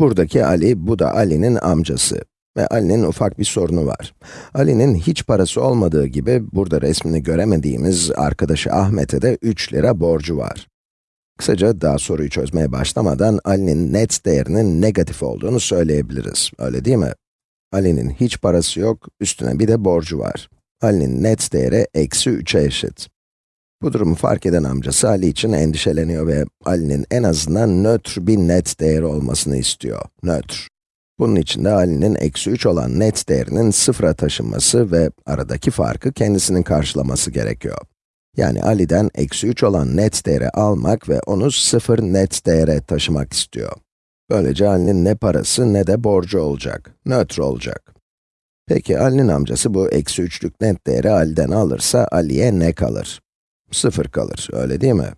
Buradaki Ali, bu da Ali'nin amcası. Ve Ali'nin ufak bir sorunu var. Ali'nin hiç parası olmadığı gibi, burada resmini göremediğimiz arkadaşı Ahmet'e de 3 lira borcu var. Kısaca daha soruyu çözmeye başlamadan Ali'nin net değerinin negatif olduğunu söyleyebiliriz, öyle değil mi? Ali'nin hiç parası yok, üstüne bir de borcu var. Ali'nin net değeri eksi 3'e eşit. Bu durumu fark eden amcası Ali için endişeleniyor ve Ali'nin en azından nötr bir net değeri olmasını istiyor. Nötr. Bunun için de Ali'nin eksi 3 olan net değerinin sıfıra taşınması ve aradaki farkı kendisinin karşılaması gerekiyor. Yani Ali'den eksi 3 olan net değeri almak ve onu sıfır net değere taşımak istiyor. Böylece Ali'nin ne parası ne de borcu olacak, nötr olacak. Peki Ali'nin amcası bu eksi 3'lük net değeri Ali'den alırsa Ali'ye ne kalır? Sıfır kalır, öyle değil mi?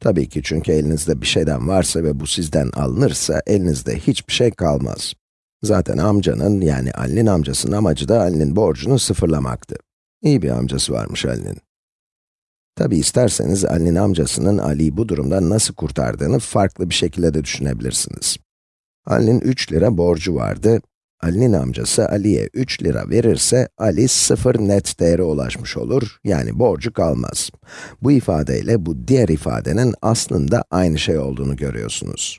Tabii ki çünkü elinizde bir şeyden varsa ve bu sizden alınırsa elinizde hiçbir şey kalmaz. Zaten amcanın, yani Ali'nin amcasının amacı da Ali'nin borcunu sıfırlamaktı. İyi bir amcası varmış Ali'nin. Tabi isterseniz Ali'nin amcasının Ali'yi bu durumdan nasıl kurtardığını farklı bir şekilde de düşünebilirsiniz. Ali'nin 3 lira borcu vardı. Ali'nin amcası Ali'ye 3 lira verirse, Ali 0 net değere ulaşmış olur, yani borcu kalmaz. Bu ifadeyle bu diğer ifadenin aslında aynı şey olduğunu görüyorsunuz.